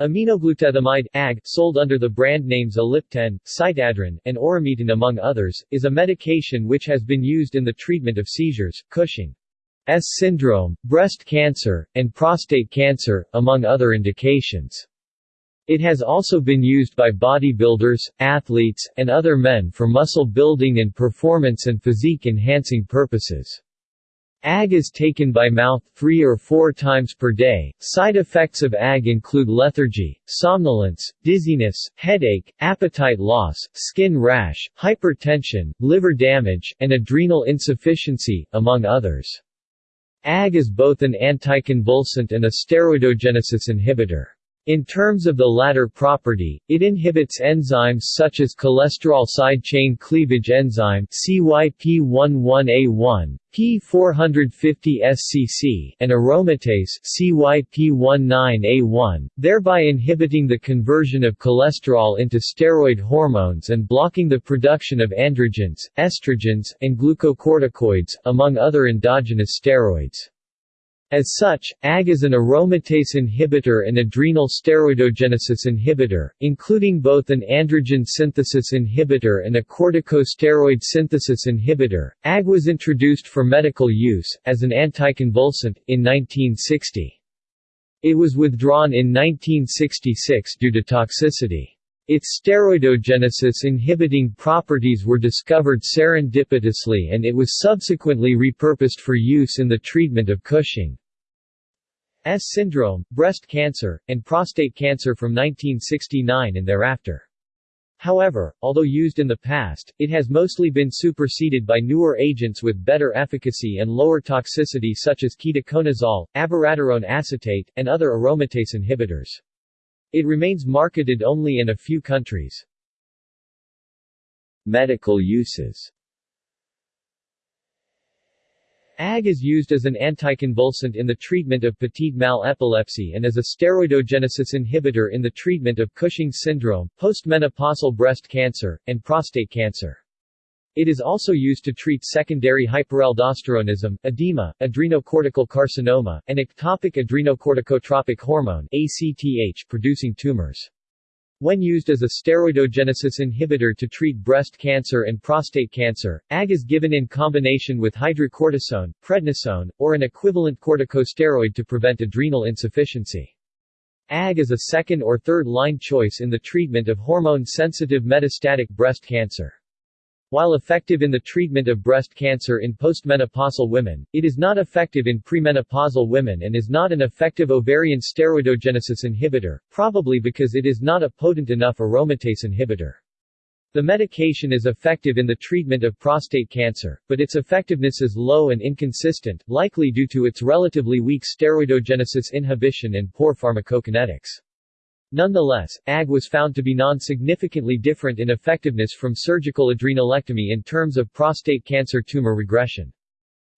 Aminoglutathamide AG, sold under the brand names Ellipten, Cytadrin, and Orometin among others, is a medication which has been used in the treatment of seizures, Cushing's syndrome, breast cancer, and prostate cancer, among other indications. It has also been used by bodybuilders, athletes, and other men for muscle building and performance and physique-enhancing purposes. AG is taken by mouth three or four times per day. Side effects of AG include lethargy, somnolence, dizziness, headache, appetite loss, skin rash, hypertension, liver damage, and adrenal insufficiency, among others. AG is both an anticonvulsant and a steroidogenesis inhibitor. In terms of the latter property, it inhibits enzymes such as cholesterol side chain cleavage enzyme CYP11A1, P450SCC, and aromatase CYP19A1, thereby inhibiting the conversion of cholesterol into steroid hormones and blocking the production of androgens, estrogens, and glucocorticoids, among other endogenous steroids. As such, AG is an aromatase inhibitor and adrenal steroidogenesis inhibitor, including both an androgen synthesis inhibitor and a corticosteroid synthesis inhibitor. AG was introduced for medical use, as an anticonvulsant, in 1960. It was withdrawn in 1966 due to toxicity. Its steroidogenesis inhibiting properties were discovered serendipitously and it was subsequently repurposed for use in the treatment of Cushing's syndrome, breast cancer, and prostate cancer from 1969 and thereafter. However, although used in the past, it has mostly been superseded by newer agents with better efficacy and lower toxicity such as ketoconazole, abiraterone acetate, and other aromatase inhibitors. It remains marketed only in a few countries. Medical uses AG is used as an anticonvulsant in the treatment of petit mal epilepsy and as a steroidogenesis inhibitor in the treatment of Cushing's syndrome, postmenopausal breast cancer, and prostate cancer. It is also used to treat secondary hyperaldosteronism, edema, adrenocortical carcinoma, and ectopic adrenocorticotropic hormone ACTH producing tumors. When used as a steroidogenesis inhibitor to treat breast cancer and prostate cancer, AG is given in combination with hydrocortisone, prednisone, or an equivalent corticosteroid to prevent adrenal insufficiency. AG is a second or third line choice in the treatment of hormone-sensitive metastatic breast cancer. While effective in the treatment of breast cancer in postmenopausal women, it is not effective in premenopausal women and is not an effective ovarian steroidogenesis inhibitor, probably because it is not a potent enough aromatase inhibitor. The medication is effective in the treatment of prostate cancer, but its effectiveness is low and inconsistent, likely due to its relatively weak steroidogenesis inhibition and poor pharmacokinetics. Nonetheless, AG was found to be non-significantly different in effectiveness from surgical adrenalectomy in terms of prostate cancer tumor regression.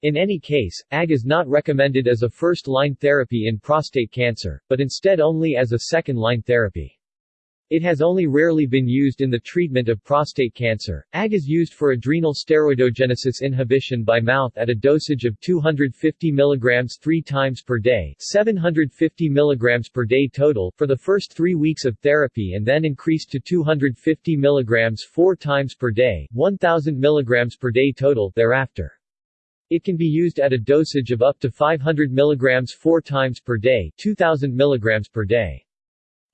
In any case, AG is not recommended as a first-line therapy in prostate cancer, but instead only as a second-line therapy. It has only rarely been used in the treatment of prostate cancer. AG is used for adrenal steroidogenesis inhibition by mouth at a dosage of 250 mg 3 times per day 750 mg per day total for the first three weeks of therapy and then increased to 250 mg 4 times per day 1000 mg per day total thereafter. It can be used at a dosage of up to 500 mg 4 times per day 2000 mg per day.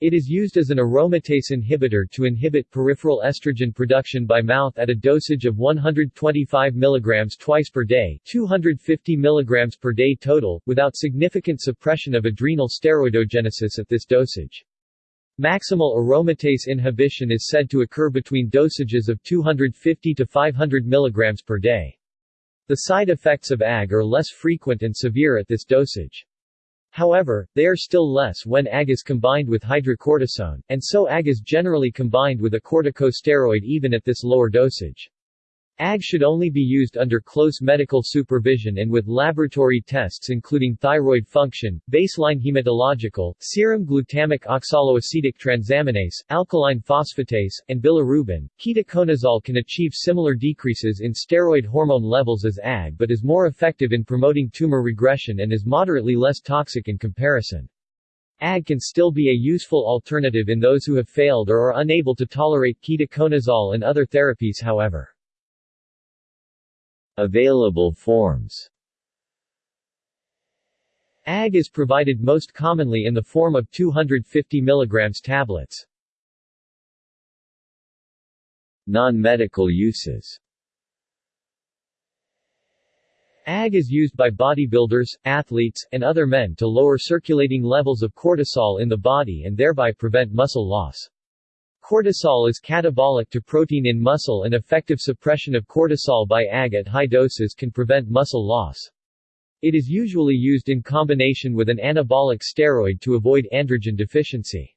It is used as an aromatase inhibitor to inhibit peripheral estrogen production by mouth at a dosage of 125 mg twice per day 250 mg per day total, without significant suppression of adrenal steroidogenesis at this dosage. Maximal aromatase inhibition is said to occur between dosages of 250 to 500 mg per day. The side effects of AG are less frequent and severe at this dosage. However, they are still less when AG is combined with hydrocortisone, and so AG is generally combined with a corticosteroid even at this lower dosage. AG should only be used under close medical supervision and with laboratory tests including thyroid function, baseline hematological, serum glutamic oxaloacetic transaminase, alkaline phosphatase, and bilirubin. Ketoconazole can achieve similar decreases in steroid hormone levels as AG but is more effective in promoting tumor regression and is moderately less toxic in comparison. AG can still be a useful alternative in those who have failed or are unable to tolerate ketoconazole and other therapies however. Available forms AG is provided most commonly in the form of 250 mg tablets. Non-medical uses AG is used by bodybuilders, athletes, and other men to lower circulating levels of cortisol in the body and thereby prevent muscle loss. Cortisol is catabolic to protein in muscle and effective suppression of cortisol by AG at high doses can prevent muscle loss. It is usually used in combination with an anabolic steroid to avoid androgen deficiency.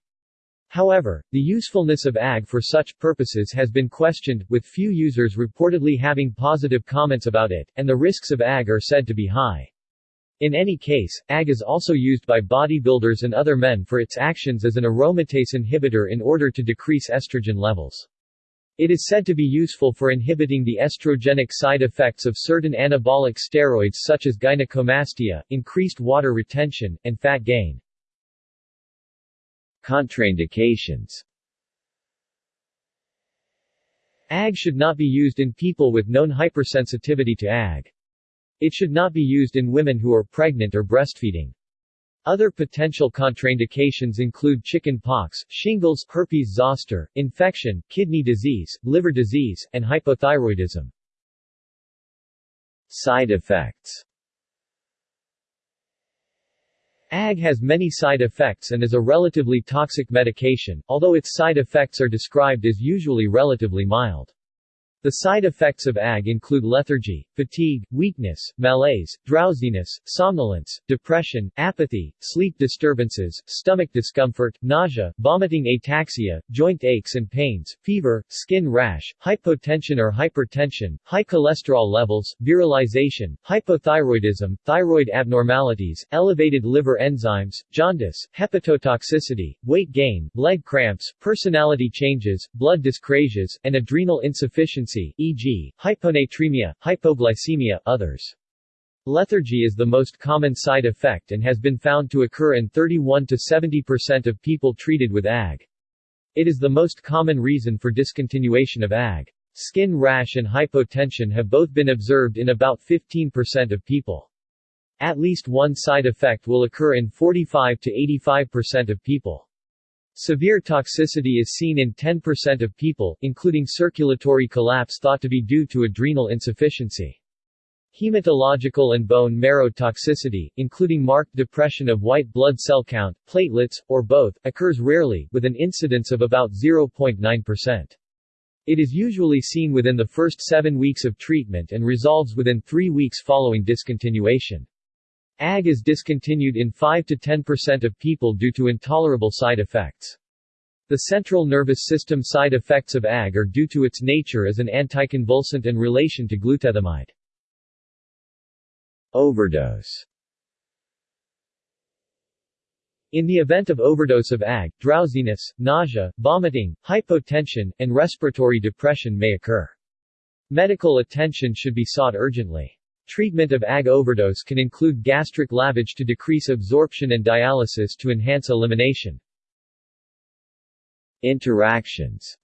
However, the usefulness of AG for such purposes has been questioned, with few users reportedly having positive comments about it, and the risks of AG are said to be high. In any case, AG is also used by bodybuilders and other men for its actions as an aromatase inhibitor in order to decrease estrogen levels. It is said to be useful for inhibiting the estrogenic side effects of certain anabolic steroids such as gynecomastia, increased water retention, and fat gain. Contraindications AG should not be used in people with known hypersensitivity to AG. It should not be used in women who are pregnant or breastfeeding. Other potential contraindications include chicken pox, shingles, herpes zoster, infection, kidney disease, liver disease, and hypothyroidism. Side effects AG has many side effects and is a relatively toxic medication, although its side effects are described as usually relatively mild. The side effects of AG include lethargy, fatigue, weakness, malaise, drowsiness, somnolence, depression, apathy, sleep disturbances, stomach discomfort, nausea, vomiting ataxia, joint aches and pains, fever, skin rash, hypotension or hypertension, high cholesterol levels, virilization, hypothyroidism, thyroid abnormalities, elevated liver enzymes, jaundice, hepatotoxicity, weight gain, leg cramps, personality changes, blood dyscrasias, and adrenal insufficiency e.g., hyponatremia, hypoglycemia, others. Lethargy is the most common side effect and has been found to occur in 31 to 70% of people treated with AG. It is the most common reason for discontinuation of AG. Skin rash and hypotension have both been observed in about 15% of people. At least one side effect will occur in 45 to 85% of people. Severe toxicity is seen in 10% of people, including circulatory collapse thought to be due to adrenal insufficiency. Hematological and bone marrow toxicity, including marked depression of white blood cell count, platelets, or both, occurs rarely, with an incidence of about 0.9%. It is usually seen within the first seven weeks of treatment and resolves within three weeks following discontinuation. AG is discontinued in 5 to 10% of people due to intolerable side effects. The central nervous system side effects of AG are due to its nature as an anticonvulsant and relation to glutathione. Overdose In the event of overdose of AG, drowsiness, nausea, vomiting, hypotension, and respiratory depression may occur. Medical attention should be sought urgently. Treatment of AG overdose can include gastric lavage to decrease absorption and dialysis to enhance elimination. Interactions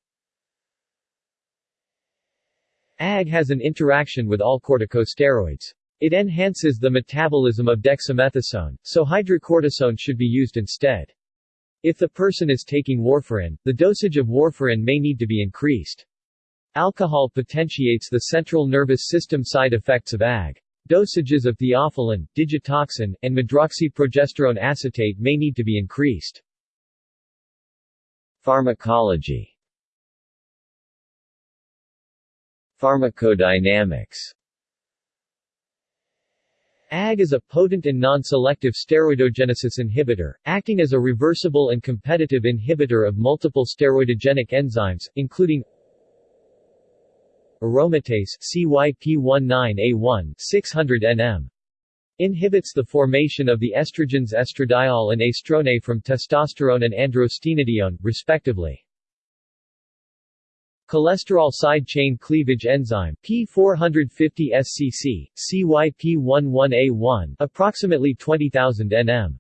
AG has an interaction with all corticosteroids. It enhances the metabolism of dexamethasone, so hydrocortisone should be used instead. If the person is taking warfarin, the dosage of warfarin may need to be increased. Alcohol potentiates the central nervous system side effects of AG. Dosages of theophylline, digitoxin, and medroxyprogesterone acetate may need to be increased. Pharmacology Pharmacodynamics AG is a potent and non-selective steroidogenesis inhibitor, acting as a reversible and competitive inhibitor of multiple steroidogenic enzymes, including aromatase CYP19A1 600 nm inhibits the formation of the estrogens estradiol and estrone from testosterone and androstenedione, respectively. Cholesterol side chain cleavage enzyme P450-SCC, CYP11A1 approximately 20,000 nm.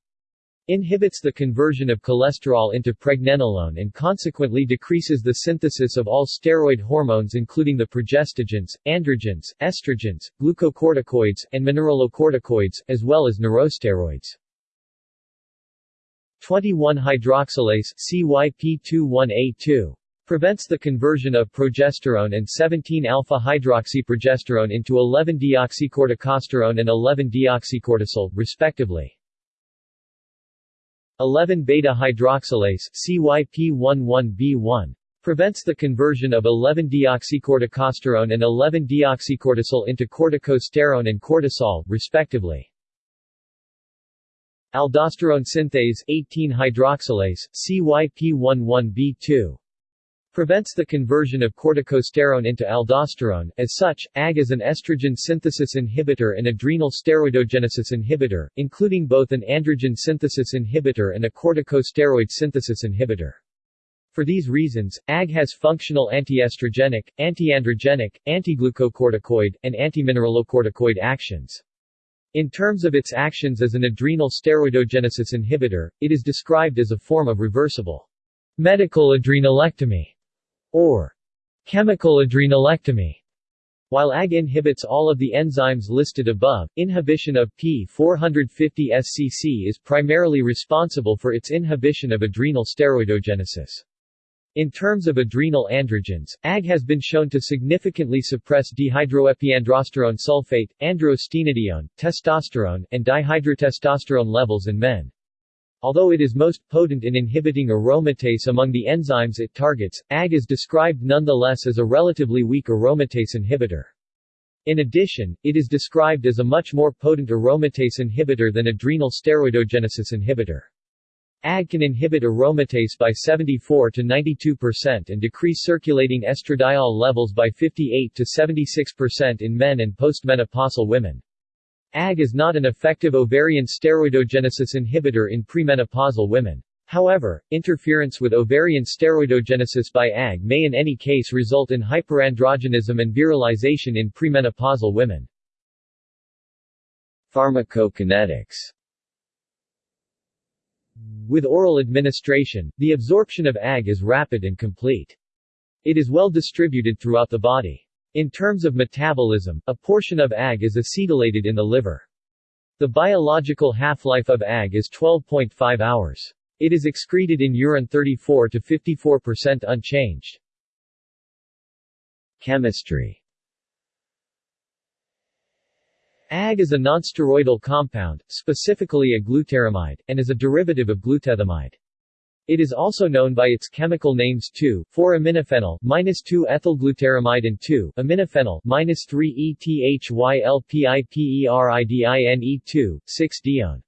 Inhibits the conversion of cholesterol into pregnenolone and consequently decreases the synthesis of all steroid hormones including the progestogens, androgens, estrogens, glucocorticoids, and mineralocorticoids, as well as neurosteroids. 21-hydroxylase CYP21A2 prevents the conversion of progesterone and 17-alpha-hydroxyprogesterone into 11-deoxycorticosterone and 11-deoxycortisol, respectively. 11-beta-hydroxylase CYP11B1 prevents the conversion of 11-deoxycorticosterone and 11-deoxycortisol into corticosterone and cortisol, respectively. Aldosterone synthase 18-hydroxylase CYP11B2 prevents the conversion of corticosterone into aldosterone. As such, AG is an estrogen synthesis inhibitor and adrenal steroidogenesis inhibitor, including both an androgen synthesis inhibitor and a corticosteroid synthesis inhibitor. For these reasons, AG has functional antiestrogenic, antiandrogenic, antiglucocorticoid, and antimineralocorticoid actions. In terms of its actions as an adrenal steroidogenesis inhibitor, it is described as a form of reversible medical adrenalectomy or chemical adrenalectomy. While AG inhibits all of the enzymes listed above, inhibition of P450-SCC is primarily responsible for its inhibition of adrenal steroidogenesis. In terms of adrenal androgens, AG has been shown to significantly suppress dehydroepiandrosterone sulfate, androstenedione, testosterone, and dihydrotestosterone levels in men. Although it is most potent in inhibiting aromatase among the enzymes it targets, AG is described nonetheless as a relatively weak aromatase inhibitor. In addition, it is described as a much more potent aromatase inhibitor than adrenal steroidogenesis inhibitor. AG can inhibit aromatase by 74 to 92% and decrease circulating estradiol levels by 58 to 76% in men and postmenopausal women. AG is not an effective ovarian steroidogenesis inhibitor in premenopausal women. However, interference with ovarian steroidogenesis by AG may in any case result in hyperandrogenism and virilization in premenopausal women. Pharmacokinetics With oral administration, the absorption of AG is rapid and complete. It is well distributed throughout the body. In terms of metabolism, a portion of AG is acetylated in the liver. The biological half-life of AG is 12.5 hours. It is excreted in urine 34 to 54% unchanged. Chemistry AG is a nonsteroidal compound, specifically a glutaramide, and is a derivative of glutethamide. It is also known by its chemical names 2,4-aminophenol, -2-ethylglutaramide and 2-aminophenol, -3-ETHYLPIPERIDINE2, 6-dione.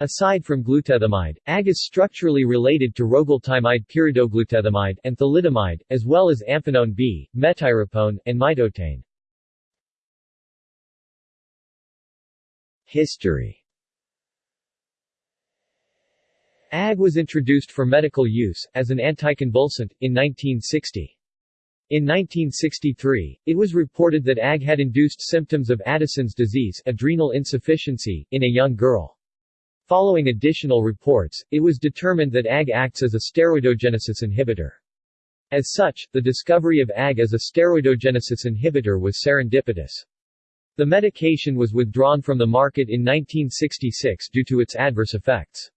Aside from glutethamide, AG is structurally related to rogultimide pyridoglutethamide and thalidomide, as well as amphenone B, metyrapone, and mitotane. History AG was introduced for medical use, as an anticonvulsant, in 1960. In 1963, it was reported that AG had induced symptoms of Addison's disease adrenal insufficiency in a young girl. Following additional reports, it was determined that AG acts as a steroidogenesis inhibitor. As such, the discovery of AG as a steroidogenesis inhibitor was serendipitous. The medication was withdrawn from the market in 1966 due to its adverse effects.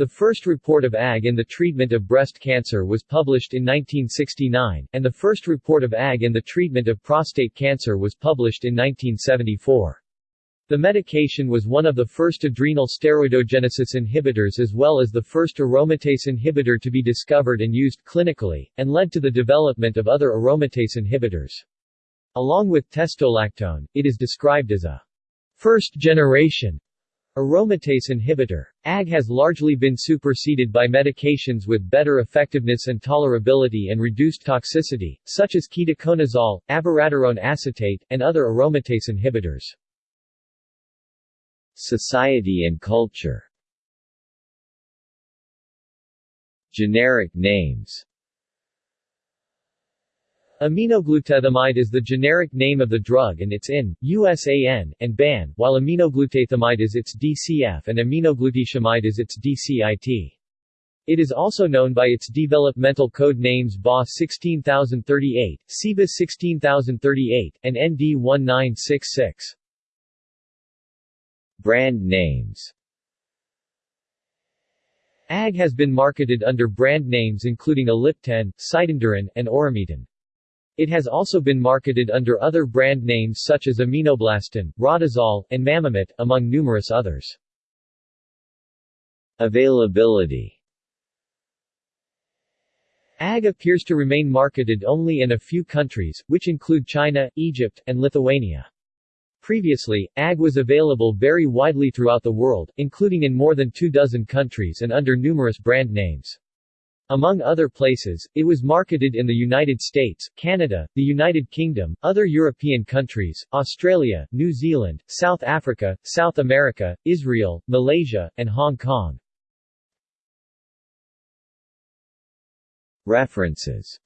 The first report of AG in the treatment of breast cancer was published in 1969, and the first report of AG in the treatment of prostate cancer was published in 1974. The medication was one of the first adrenal steroidogenesis inhibitors as well as the first aromatase inhibitor to be discovered and used clinically, and led to the development of other aromatase inhibitors. Along with testolactone, it is described as a first-generation Aromatase inhibitor. AG has largely been superseded by medications with better effectiveness and tolerability and reduced toxicity, such as ketoconazole, abiraterone acetate, and other aromatase inhibitors. Society and culture Generic names Aminoglutathamide is the generic name of the drug and its IN, USAN, and BAN, while aminoglutathamide is its DCF and aminoglutetamide is its DCIT. It is also known by its developmental code names BA 16038, CIBA 16038, and ND 1966. Brand names AG has been marketed under brand names including Ellipten, Cytenderan, and Orometin. It has also been marketed under other brand names such as Aminoblastin, Rodazol, and Mamamit, among numerous others. Availability AG appears to remain marketed only in a few countries, which include China, Egypt, and Lithuania. Previously, AG was available very widely throughout the world, including in more than two dozen countries and under numerous brand names. Among other places, it was marketed in the United States, Canada, the United Kingdom, other European countries, Australia, New Zealand, South Africa, South America, Israel, Malaysia, and Hong Kong. References